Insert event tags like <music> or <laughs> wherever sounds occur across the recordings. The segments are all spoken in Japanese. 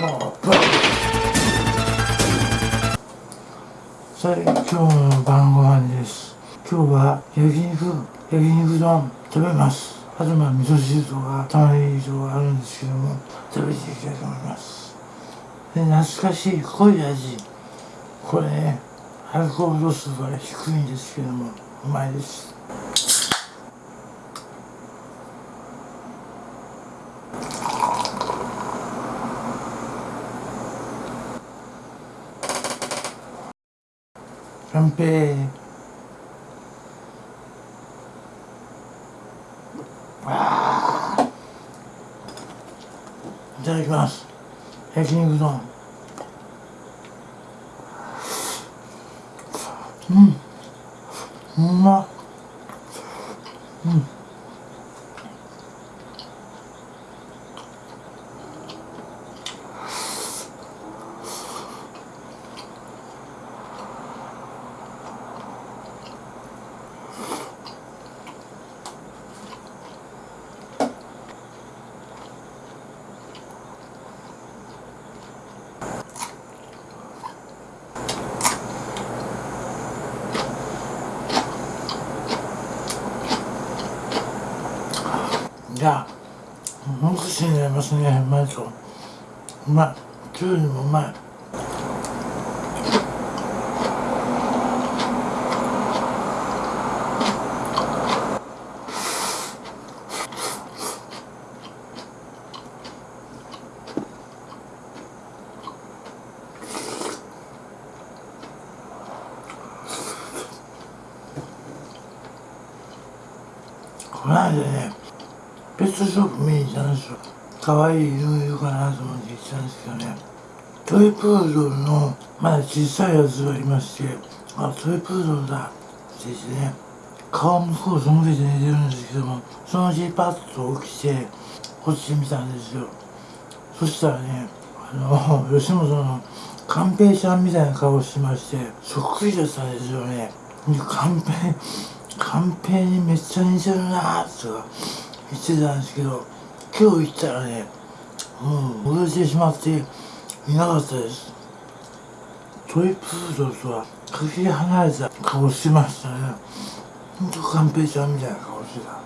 さあ今日の晩ご飯です。今日は焼肉焼肉丼食べます。あとまあ味噌汁とか玉ねぎとかあるんですけども食べていきたいと思います。で懐かしい濃い味。これねアルコール度数は低いんですけどもうまいです。乾杯あいただきます。焼肉丼。うん。うまっ。うん。じゃあもう少しになりますねうまいとうまいきゅうりもうまいこの間ね。ペットショップ見に行ったんですよ可愛い犬いるかなと思って行ったんですけどね。トイプードルのまだ小さいやつがいましてあトイプードルだ。って言ってね。顔向こうそのけて寝てるんですけどもそのうちパッと起きてこっち見たんですよ。そしたらねあの <laughs> 吉本の寛平ちゃんみたいな顔してましてそっくりだったんですよね。寛平寛平にめっちゃ似てるなーとか言ってたんですけど今日行ったらねもう戻してしまっていなかったです。トイプードルとはかけ離れた顔してましたね。ほんと寛平ちゃんみたいな顔してた。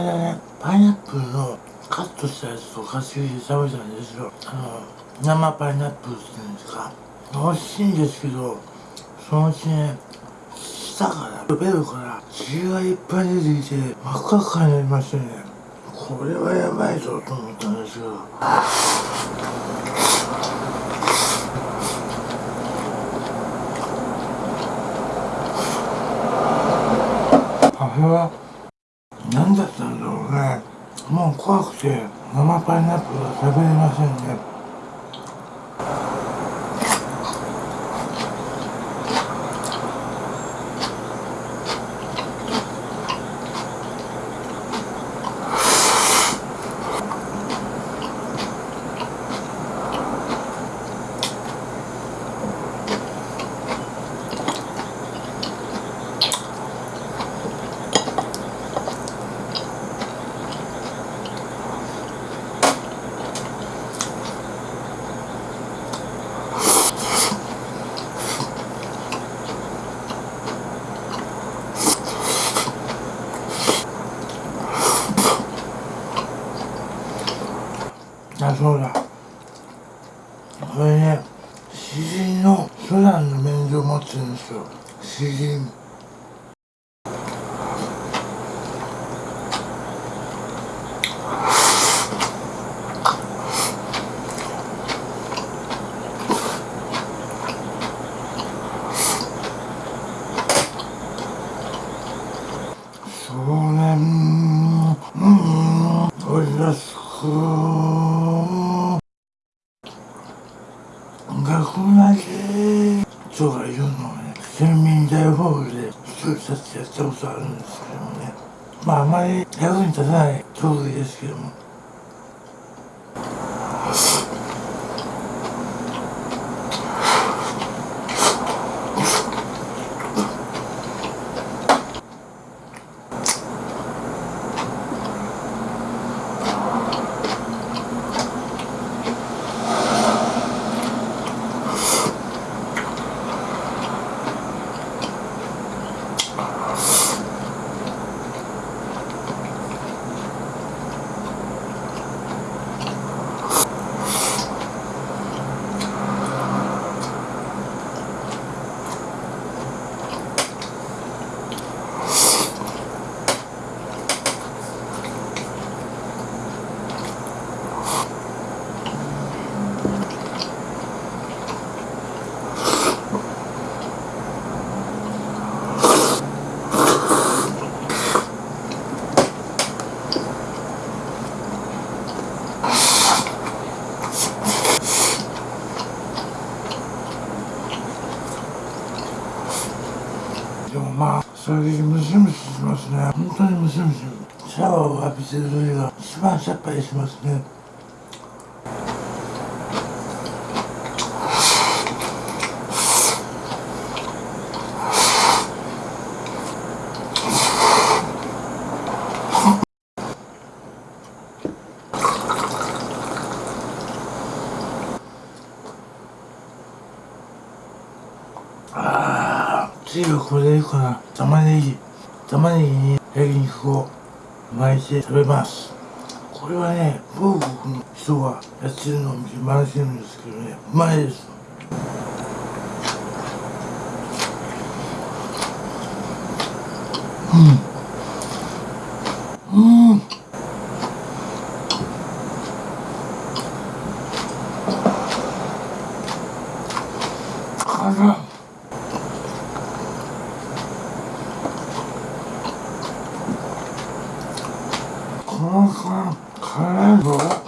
間ねパイナップルのカットしたやつとかつゆで食べたんですよ。あの生パイナップルっていうんですか。美味しいんですけどそのうちね舌からベロから血がいっぱい出てきて真っ赤っかになりましてね。これはやばいぞと思ったんですよ。あれは何だったんだろうね。もう怖くて生パイナップルは食べれませんね。to you. ことあるんですけどもね。まああまり役に立たない。調理ですけどもでも衝撃ムシムシしますね。本当にムシムシ。シャワーを浴びてる時が一番さっぱりしますね。これでいいかな。玉ねぎ。玉ねぎに焼肉を巻いて食べます。これはね某国の人がやってるのを見て真似してるんですけどね。うまいです。うん。うん辛っこの辛辛いぞ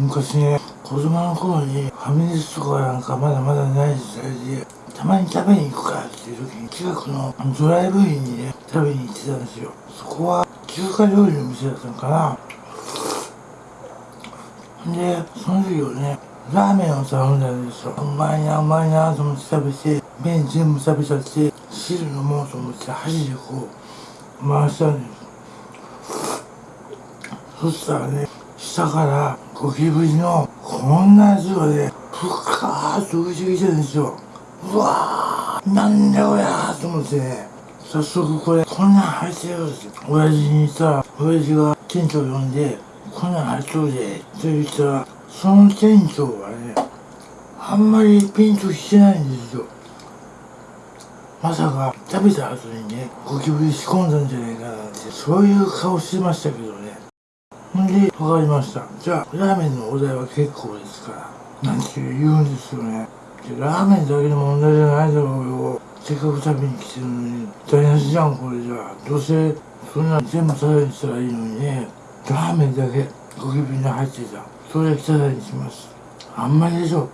昔ね子供の頃にファミレスとかなんかまだまだない時代でたまに食べに行くかっていう時に近くのドライブインにね食べに行ってたんですよ。そこは中華料理の店だったのかな。でその時をねラーメンを頼んだんですよ。うまいなうまいなと思って食べて麺全部食べちゃって汁飲もうと思って箸でこう回したんです。そしたらね下からゴキブリのこんなやつがねふかーっと浮いてきてるんですよ。うわーなんだこりゃーと思ってね。早速これこんなん入ってるって親父に言ったら親父が店長呼んでこんなん入っとるでって言ったらその店長はねあんまりピンとしてないんですよ。まさか食べた後にねゴキブリ仕込んだんじゃないかなってそういう顔してましたけど。で、わかりました。じゃあ、ラーメンのお題は結構ですから。なんて言うんですよね。ラーメンだけの問題じゃないだろうよ。せっかく食べに来てるのに。台無しじゃん、これじゃあ。どうせ、そんな全部食べにしたらいいのにね。ラーメンだけ、ゴキブリに入ってた。それはただにします。あんまりでしょ。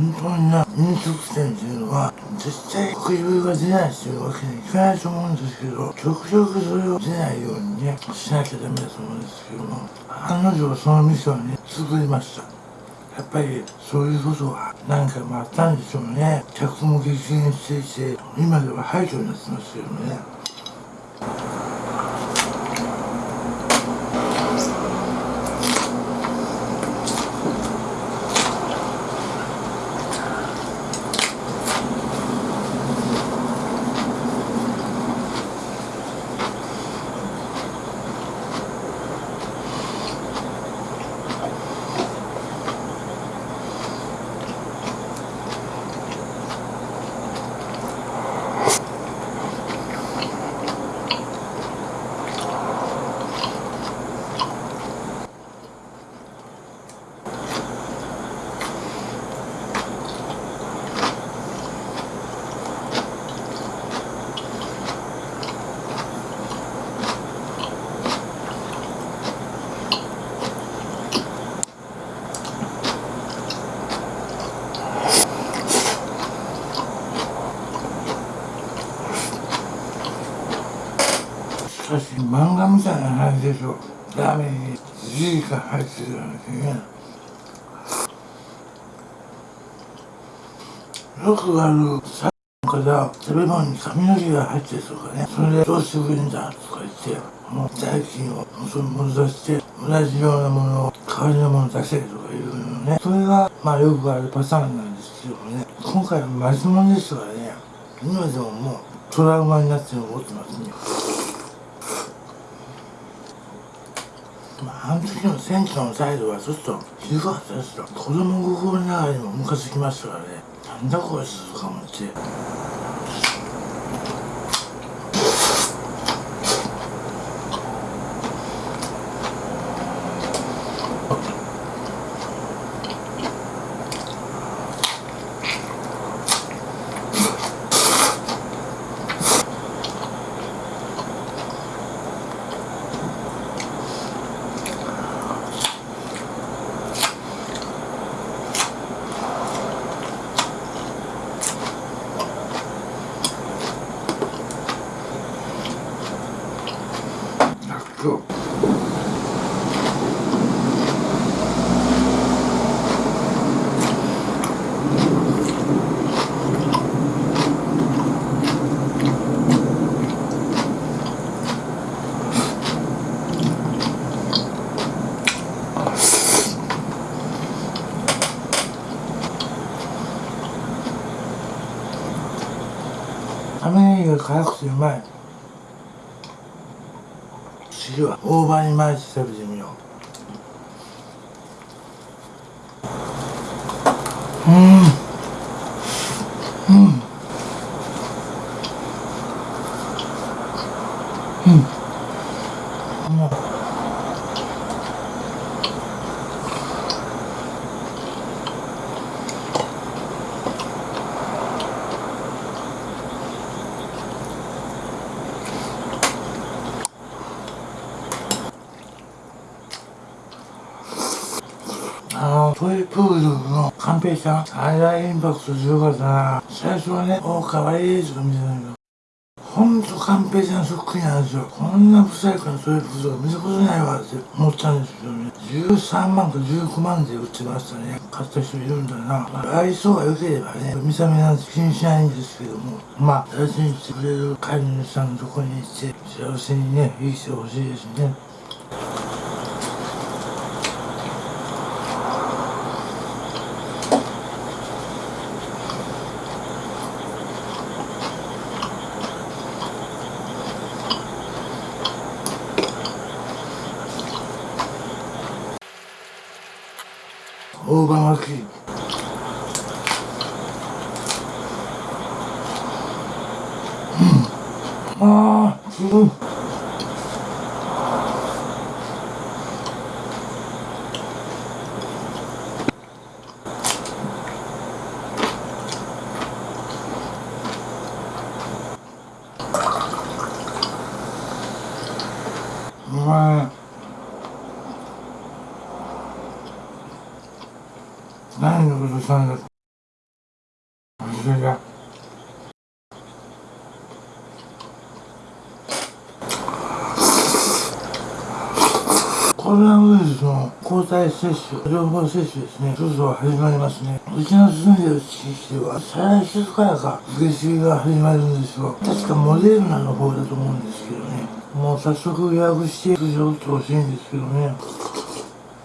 本当にな飲食店っていうのは絶対ゴキブリが出ないっていうわけにいかない。と思うんですけど極力それを出ないようにねしなきゃダメだと思うんですけども案の定その店をね作りました。やっぱりそういうことは何回もあったんでしょうね客も激減していて今では廃墟になってますけどね。漫画みたいな話でしょ。ラーメンに。1時間入ってるようなね。よくあるさから食べ物に髪の毛が入ってるとかね。それでどうしてくれるんだとか言ってもう代金をそれ戻して同じようなものを代わりのもの出せとかいうのね。それがまあよくあるパターンなんですけどもね。今回はマジモンですからね。今でももうトラウマになって残ってますね。まあ、あの時の選挙の態度はちょっとひどかったですよ。子供心ながらにもムカつきましたからね。なんだこいつとか思ってそう玉ねぎしうまい汁は大葉に毎日食べてみよううん。うんうんあの、トイプードルのカンペイさん、あれはインパクト強かったな。最初はね、おー、かわいいとか見てたけど、ほんとカンペイさんそっくりなんですよ。こんな不細工なトイプードル見たことないわって思ったんですけどね。13万か19万で売ってましたね。買った人いるんだな。まあ、愛想が良ければね、見た目なんて気にしないんですけども、まあ、大事にしてくれる飼い主さんのとこに行って、幸せにね、生きてほしいですね。大葉巻きうんああすごいうまい何のことしたんだ忘れたコロナウイルスの抗体接種、両方接種ですね。そろそろ始まりますね。うちの住んでる地域では、再来週からか、受け継ぎが始まるんですよ。確かモデルナの方だと思うんですけどね。もう早速予約して、通常打ってほしいんですけどね。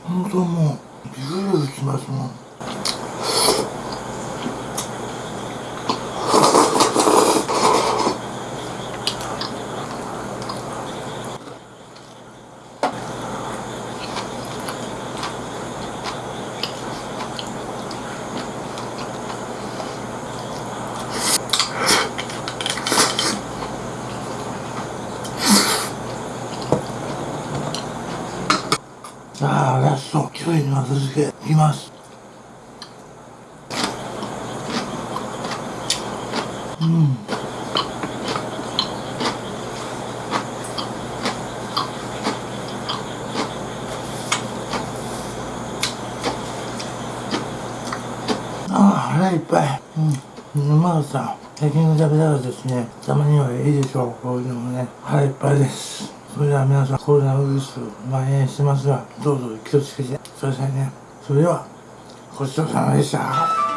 本当もう、ビクビクしますもん。さあ、ラスト、一人の後付け、いきます。うん。ああ、腹いっぱい。うん。うまかった。焼き肉食べたらですね、たまにはいいでしょう。こういうのもね、腹いっぱいです。それでは皆さんコロナウイルス蔓延してますがどうぞ気をつけてくださいねそれではごちそうさまでした。